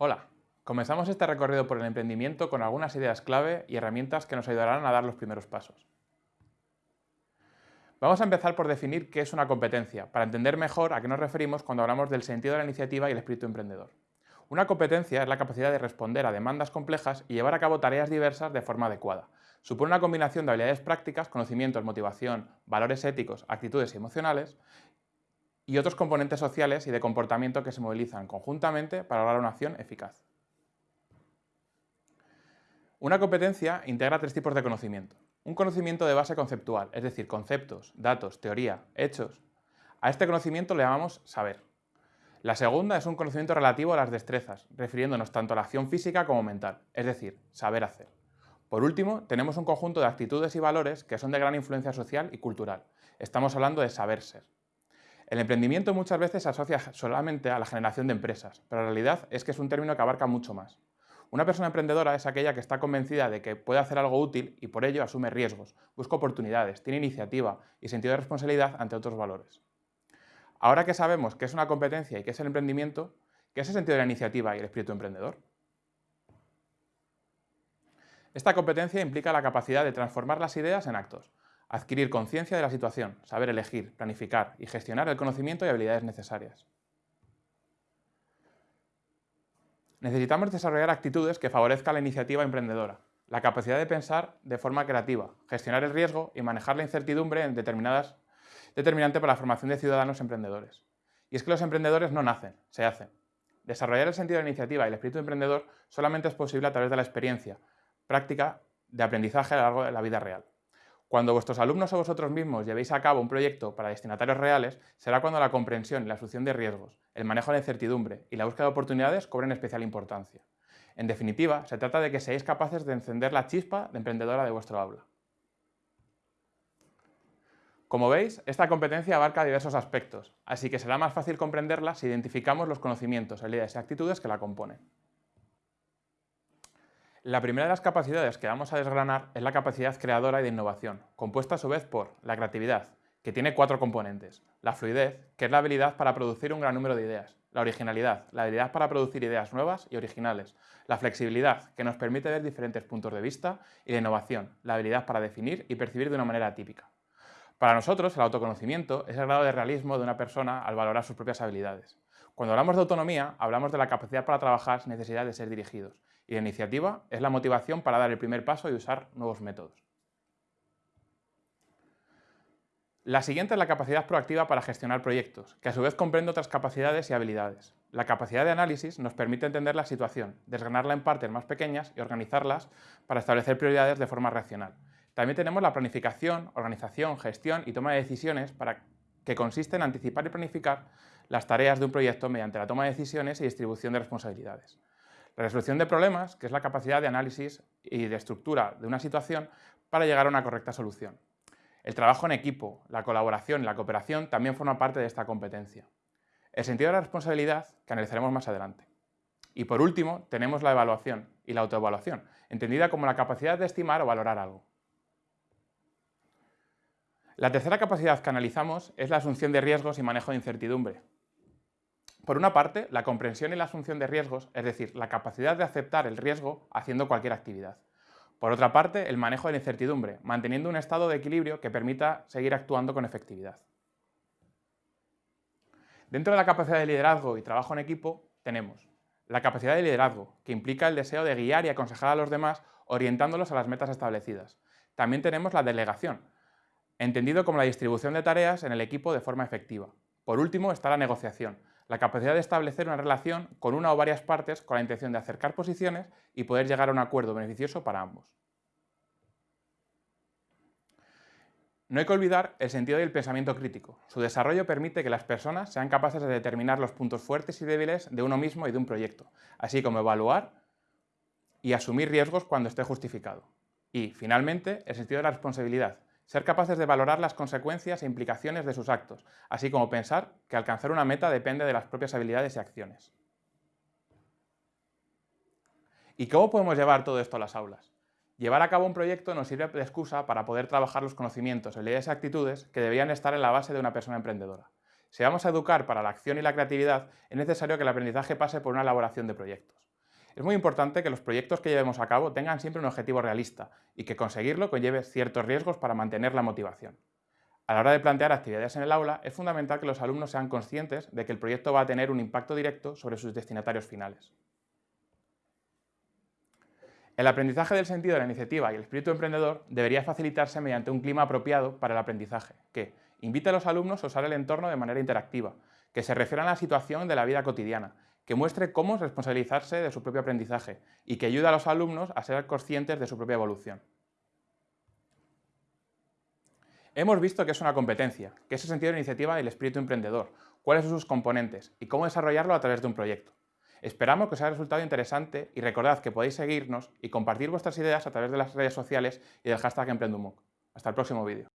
Hola, comenzamos este recorrido por el emprendimiento con algunas ideas clave y herramientas que nos ayudarán a dar los primeros pasos. Vamos a empezar por definir qué es una competencia, para entender mejor a qué nos referimos cuando hablamos del sentido de la iniciativa y el espíritu emprendedor. Una competencia es la capacidad de responder a demandas complejas y llevar a cabo tareas diversas de forma adecuada. Supone una combinación de habilidades prácticas, conocimientos, motivación, valores éticos, actitudes y emocionales y otros componentes sociales y de comportamiento que se movilizan conjuntamente para lograr una acción eficaz. Una competencia integra tres tipos de conocimiento. Un conocimiento de base conceptual, es decir, conceptos, datos, teoría, hechos. A este conocimiento le llamamos saber. La segunda es un conocimiento relativo a las destrezas, refiriéndonos tanto a la acción física como mental, es decir, saber hacer. Por último, tenemos un conjunto de actitudes y valores que son de gran influencia social y cultural. Estamos hablando de saber ser. El emprendimiento muchas veces se asocia solamente a la generación de empresas, pero la realidad es que es un término que abarca mucho más. Una persona emprendedora es aquella que está convencida de que puede hacer algo útil y por ello asume riesgos, busca oportunidades, tiene iniciativa y sentido de responsabilidad ante otros valores. Ahora que sabemos qué es una competencia y qué es el emprendimiento, ¿qué es el sentido de la iniciativa y el espíritu emprendedor? Esta competencia implica la capacidad de transformar las ideas en actos, Adquirir conciencia de la situación, saber elegir, planificar y gestionar el conocimiento y habilidades necesarias. Necesitamos desarrollar actitudes que favorezcan la iniciativa emprendedora, la capacidad de pensar de forma creativa, gestionar el riesgo y manejar la incertidumbre en determinadas, determinante para la formación de ciudadanos emprendedores. Y es que los emprendedores no nacen, se hacen. Desarrollar el sentido de la iniciativa y el espíritu emprendedor solamente es posible a través de la experiencia, práctica de aprendizaje a lo largo de la vida real. Cuando vuestros alumnos o vosotros mismos llevéis a cabo un proyecto para destinatarios reales, será cuando la comprensión y la asunción de riesgos, el manejo de la incertidumbre y la búsqueda de oportunidades cobren especial importancia. En definitiva, se trata de que seáis capaces de encender la chispa de emprendedora de vuestro aula. Como veis, esta competencia abarca diversos aspectos, así que será más fácil comprenderla si identificamos los conocimientos, habilidades y actitudes que la componen. La primera de las capacidades que vamos a desgranar es la capacidad creadora y de innovación, compuesta a su vez por la creatividad, que tiene cuatro componentes. La fluidez, que es la habilidad para producir un gran número de ideas. La originalidad, la habilidad para producir ideas nuevas y originales. La flexibilidad, que nos permite ver diferentes puntos de vista. Y la innovación, la habilidad para definir y percibir de una manera típica. Para nosotros, el autoconocimiento es el grado de realismo de una persona al valorar sus propias habilidades. Cuando hablamos de autonomía, hablamos de la capacidad para trabajar sin necesidad de ser dirigidos. Y la iniciativa es la motivación para dar el primer paso y usar nuevos métodos. La siguiente es la capacidad proactiva para gestionar proyectos, que a su vez comprende otras capacidades y habilidades. La capacidad de análisis nos permite entender la situación, desgranarla en partes más pequeñas y organizarlas para establecer prioridades de forma racional. También tenemos la planificación, organización, gestión y toma de decisiones para que consiste en anticipar y planificar las tareas de un proyecto mediante la toma de decisiones y distribución de responsabilidades. La resolución de problemas, que es la capacidad de análisis y de estructura de una situación para llegar a una correcta solución. El trabajo en equipo, la colaboración y la cooperación también forman parte de esta competencia. El sentido de la responsabilidad, que analizaremos más adelante. Y por último, tenemos la evaluación y la autoevaluación, entendida como la capacidad de estimar o valorar algo. La tercera capacidad que analizamos es la asunción de riesgos y manejo de incertidumbre. Por una parte, la comprensión y la asunción de riesgos, es decir, la capacidad de aceptar el riesgo haciendo cualquier actividad. Por otra parte, el manejo de la incertidumbre, manteniendo un estado de equilibrio que permita seguir actuando con efectividad. Dentro de la capacidad de liderazgo y trabajo en equipo, tenemos la capacidad de liderazgo, que implica el deseo de guiar y aconsejar a los demás orientándolos a las metas establecidas. También tenemos la delegación, entendido como la distribución de tareas en el equipo de forma efectiva. Por último está la negociación, la capacidad de establecer una relación con una o varias partes con la intención de acercar posiciones y poder llegar a un acuerdo beneficioso para ambos. No hay que olvidar el sentido del pensamiento crítico. Su desarrollo permite que las personas sean capaces de determinar los puntos fuertes y débiles de uno mismo y de un proyecto, así como evaluar y asumir riesgos cuando esté justificado. Y, finalmente, el sentido de la responsabilidad, ser capaces de valorar las consecuencias e implicaciones de sus actos, así como pensar que alcanzar una meta depende de las propias habilidades y acciones. ¿Y cómo podemos llevar todo esto a las aulas? Llevar a cabo un proyecto nos sirve de excusa para poder trabajar los conocimientos, habilidades y actitudes que deberían estar en la base de una persona emprendedora. Si vamos a educar para la acción y la creatividad, es necesario que el aprendizaje pase por una elaboración de proyectos. Es muy importante que los proyectos que llevemos a cabo tengan siempre un objetivo realista y que conseguirlo conlleve ciertos riesgos para mantener la motivación. A la hora de plantear actividades en el aula, es fundamental que los alumnos sean conscientes de que el proyecto va a tener un impacto directo sobre sus destinatarios finales. El aprendizaje del sentido de la iniciativa y el espíritu emprendedor debería facilitarse mediante un clima apropiado para el aprendizaje, que invite a los alumnos a usar el entorno de manera interactiva, que se refiera a la situación de la vida cotidiana que muestre cómo responsabilizarse de su propio aprendizaje y que ayude a los alumnos a ser conscientes de su propia evolución. Hemos visto que es una competencia, que es el sentido de iniciativa del espíritu emprendedor, cuáles son sus componentes y cómo desarrollarlo a través de un proyecto. Esperamos que os haya resultado interesante y recordad que podéis seguirnos y compartir vuestras ideas a través de las redes sociales y del hashtag EmprendUMOOC. Hasta el próximo vídeo.